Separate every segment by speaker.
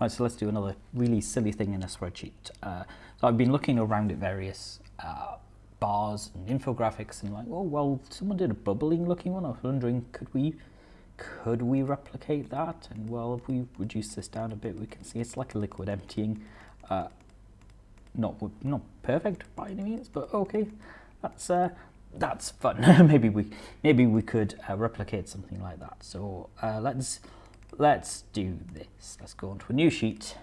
Speaker 1: Right, so let's do another really silly thing in a spreadsheet. Uh, so I've been looking around at various uh, bars and infographics and like, oh, well, someone did a bubbling looking one. I was wondering, could we could we replicate that? And well, if we reduce this down a bit, we can see it's like a liquid emptying. Uh, not not perfect by any means, but okay, that's uh, that's fun. maybe we maybe we could uh, replicate something like that. So uh, let's let's do this. Let's go onto a new sheet,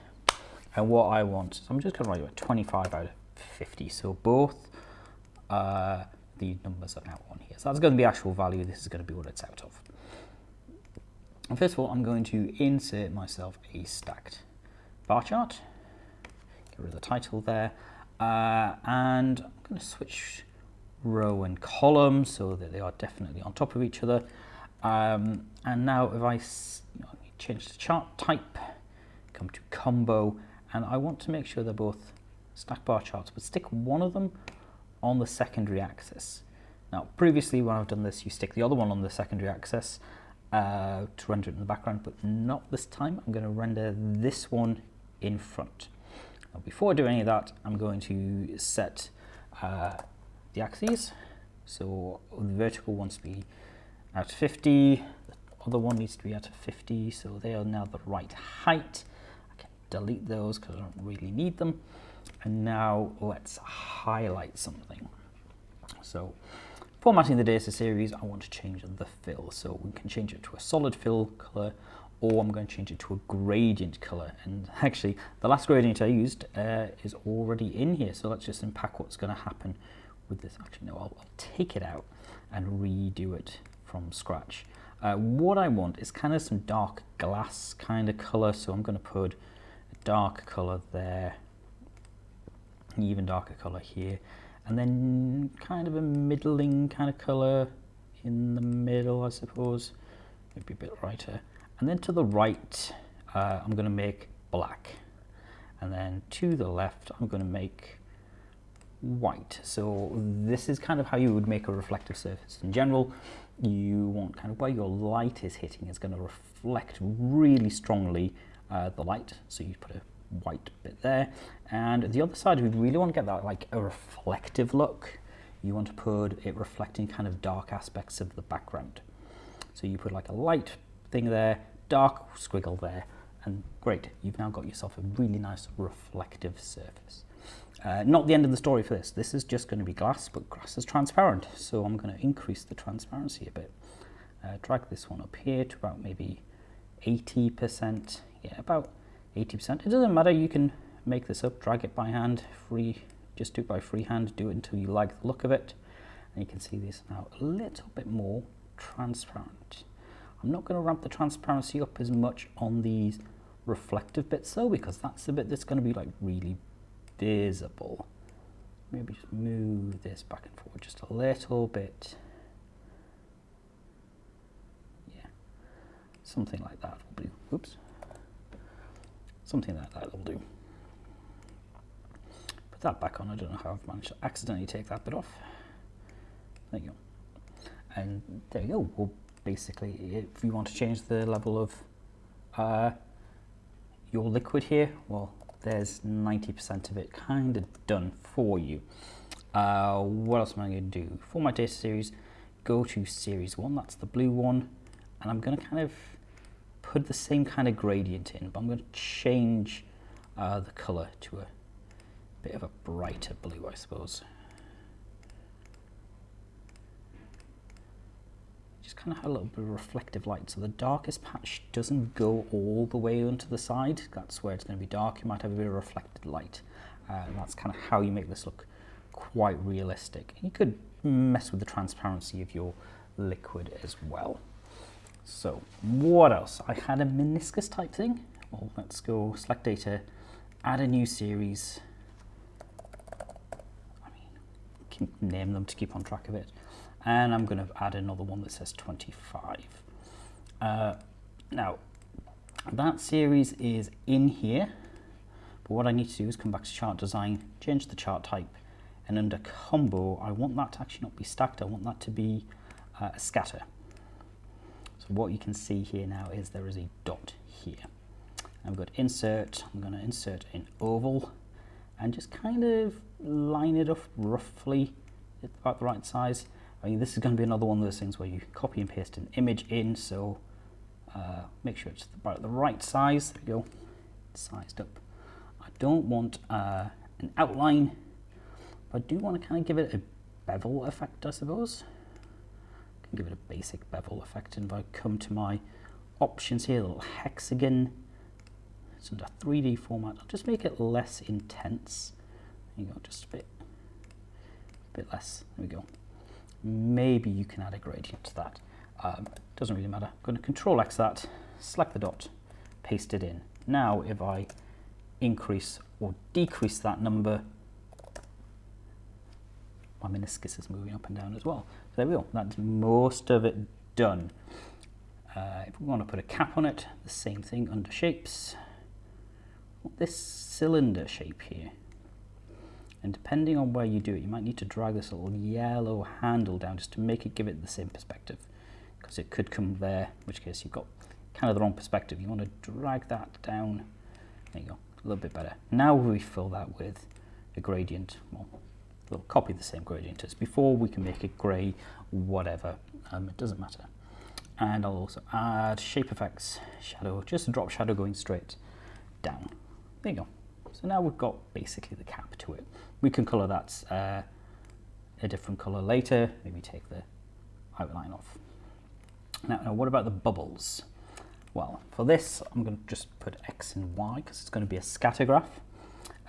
Speaker 1: and what I want. So I'm just going to write 25 out of 50. So both uh, the numbers are now on here. So that's going to be actual value. This is going to be what it's out of. And first of all, I'm going to insert myself a stacked bar chart. Get rid of the title there. Uh, and I'm going to switch row and column so that they are definitely on top of each other. Um, and now if I you know, change the chart type, come to combo, and I want to make sure they're both stack bar charts, but stick one of them on the secondary axis. Now, previously when I've done this, you stick the other one on the secondary axis, uh, to render it in the background, but not this time. I'm going to render this one in front. Now, before I do any of that, I'm going to set uh, the axes. So the vertical wants to be at 50, the other one needs to be at 50, so they are now the right height. I can delete those because I don't really need them. And now let's highlight something. So Formatting the data series, I want to change the fill. So we can change it to a solid fill color, or I'm going to change it to a gradient color. And actually, the last gradient I used uh, is already in here. So let's just unpack what's going to happen with this. Actually, no, I'll, I'll take it out and redo it from scratch. Uh, what I want is kind of some dark glass kind of color. So I'm going to put a dark color there, even darker color here and then kind of a middling kind of colour in the middle I suppose maybe a bit brighter and then to the right uh, I'm going to make black and then to the left I'm going to make white so this is kind of how you would make a reflective surface in general you want kind of where your light is hitting is going to reflect really strongly uh, the light so you put a white bit there. And the other side, we really want to get that like a reflective look. You want to put it reflecting kind of dark aspects of the background. So you put like a light thing there, dark squiggle there, and great, you've now got yourself a really nice reflective surface. Uh, not the end of the story for this. This is just going to be glass, but glass is transparent. So I'm going to increase the transparency a bit. Uh, drag this one up here to about maybe 80%. Yeah, about 80%. It doesn't matter, you can make this up, drag it by hand, free, just do it by freehand, do it until you like the look of it. And you can see this now a little bit more transparent. I'm not going to ramp the transparency up as much on these reflective bits though, because that's the bit that's going to be like really visible. Maybe just move this back and forward just a little bit. Yeah, something like that will do. Oops. Something like that will do. Put that back on. I don't know how I've managed to accidentally take that bit off. There you go. And there you go. Well, basically, if you want to change the level of uh, your liquid here, well, there's 90% of it kind of done for you. Uh, what else am I going to do? For my data series, go to series one, that's the blue one, and I'm going to kind of put the same kind of gradient in, but I'm going to change uh, the color to a bit of a brighter blue, I suppose. Just kind of a little bit of reflective light. So the darkest patch doesn't go all the way onto the side. That's where it's going to be dark. You might have a bit of reflected light. Uh, and that's kind of how you make this look quite realistic. You could mess with the transparency of your liquid as well. So what else? I had a meniscus type thing. Well, let's go select data, add a new series. I mean, name them to keep on track of it. And I'm going to add another one that says 25. Uh, now, that series is in here. But what I need to do is come back to chart design, change the chart type, and under combo, I want that to actually not be stacked. I want that to be uh, a scatter So what you can see here now is there is a dot here. Going to insert, I'm going to insert an oval and just kind of line it up roughly at about the right size. I mean, this is going to be another one of those things where you copy and paste an image in, so uh, make sure it's about the right size. There we go, sized up. I don't want uh, an outline, but I do want to kind of give it a bevel effect, I suppose. I can give it a basic bevel effect, and if I come to my options here, little hexagon, it's under 3D format. I'll just make it less intense. There you go, just a bit, a bit less. There we go. Maybe you can add a gradient to that. Um, doesn't really matter. I'm going to Control X that, select the dot, paste it in. Now, if I increase or decrease that number, my meniscus is moving up and down as well. So there we go. That's most of it done. Uh, if we want to put a cap on it, the same thing under shapes this cylinder shape here. And depending on where you do it, you might need to drag this little yellow handle down just to make it give it the same perspective. Because it could come there, in which case you've got kind of the wrong perspective. You want to drag that down. There you go, a little bit better. Now we fill that with a gradient. Well, we'll copy the same gradient as before. We can make it grey, whatever. Um, it doesn't matter. And I'll also add shape effects, shadow, just a drop shadow going straight down. There you go. So now we've got basically the cap to it. We can colour that uh, a different colour later, maybe take the outline off. Now, now what about the bubbles? Well, for this, I'm going to just put X and Y because it's going to be a scatter graph.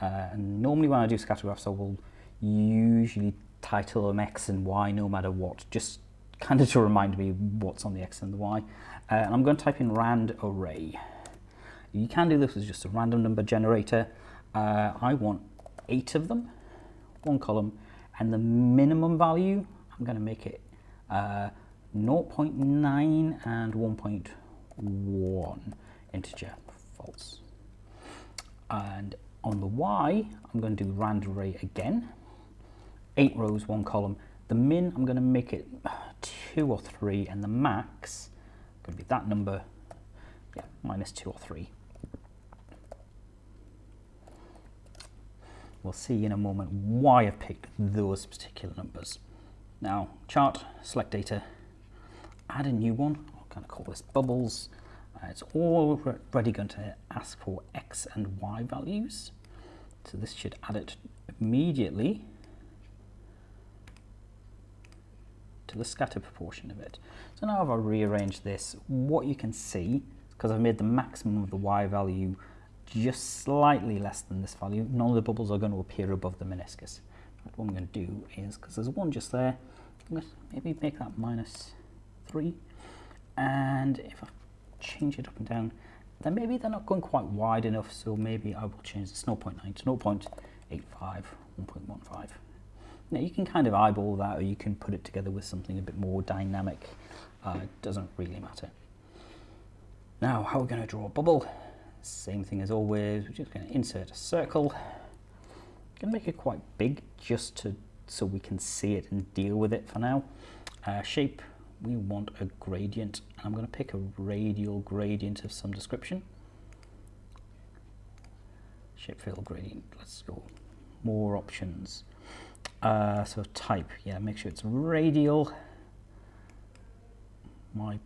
Speaker 1: Uh, and normally when I do scatter graphs, I will usually title them X and Y no matter what, just kind of to remind me what's on the X and the Y. Uh, and I'm going to type in rand array. You can do this as just a random number generator. Uh, I want eight of them, one column, and the minimum value, I'm going to make it uh, 0.9 and 1.1 integer false. And on the Y, I'm going to do rand array again. Eight rows, one column. The min, I'm going to make it two or three, and the max, going to be that number, yeah, minus two or three. We'll see in a moment why I've picked those particular numbers. Now, chart, select data, add a new one. I'll kind of call this bubbles. Uh, it's already going to ask for X and Y values. So this should add it immediately to the scatter proportion of it. So now if I rearrange this, what you can see, because I've made the maximum of the Y value just slightly less than this value. None of the bubbles are going to appear above the meniscus. What I'm going to do is, because there's one just there, maybe make that minus 3. And if I change it up and down, then maybe they're not going quite wide enough, so maybe I will change this 0.9 to 0.85, 1.15. Now you can kind of eyeball that, or you can put it together with something a bit more dynamic. Uh, doesn't really matter. Now, how are we going to draw a bubble? Same thing as always, we're just going to insert a circle. Going to make it quite big just to so we can see it and deal with it for now. Uh, shape, we want a gradient. I'm going to pick a radial gradient of some description. Shape fill gradient, let's go. More options. Uh, so type, yeah, make sure it's radial. My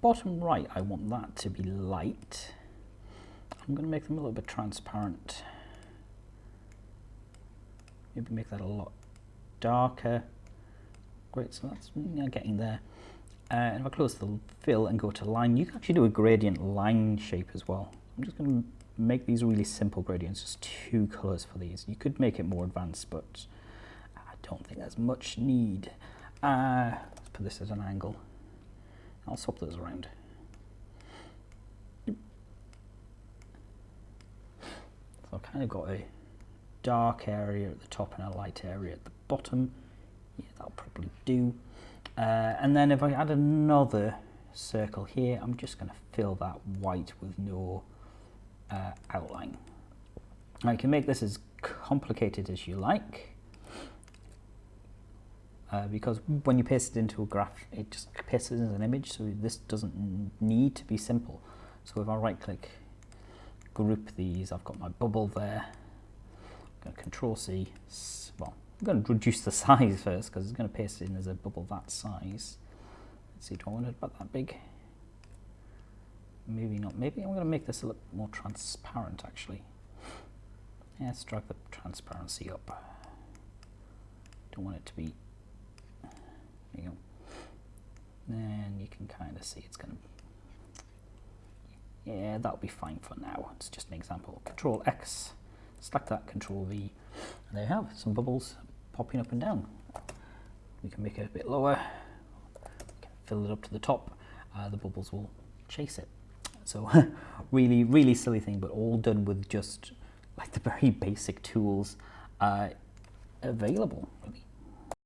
Speaker 1: bottom right, I want that to be light. I'm going to make them a little bit transparent. Maybe make that a lot darker. Great, so that's getting there. Uh, and if I close the fill and go to line, you can actually do a gradient line shape as well. I'm just going to make these really simple gradients, just two colors for these. You could make it more advanced, but I don't think there's much need. Uh, let's put this at an angle. I'll swap those around. I've kind of got a dark area at the top and a light area at the bottom. Yeah, that'll probably do. Uh, and then if I add another circle here, I'm just going to fill that white with no uh, outline. Now you can make this as complicated as you like uh, because when you paste it into a graph, it just pastes as an image, so this doesn't need to be simple. So if I right click group these. I've got my bubble there. I'm going to Control C. Well, I'm going to reduce the size first because it's going to paste in as a bubble that size. Let's see, do I want it about that big? Maybe not. Maybe I'm going to make this a little more transparent actually. Yeah, let's drag the transparency up. Don't want it to be. There you go. Then you can kind of see it's going to yeah, that'll be fine for now. It's just an example. Control X, select that, Control V, and there you have some bubbles popping up and down. We can make it a bit lower, fill it up to the top, uh, the bubbles will chase it. So really, really silly thing, but all done with just like the very basic tools uh, available. Really.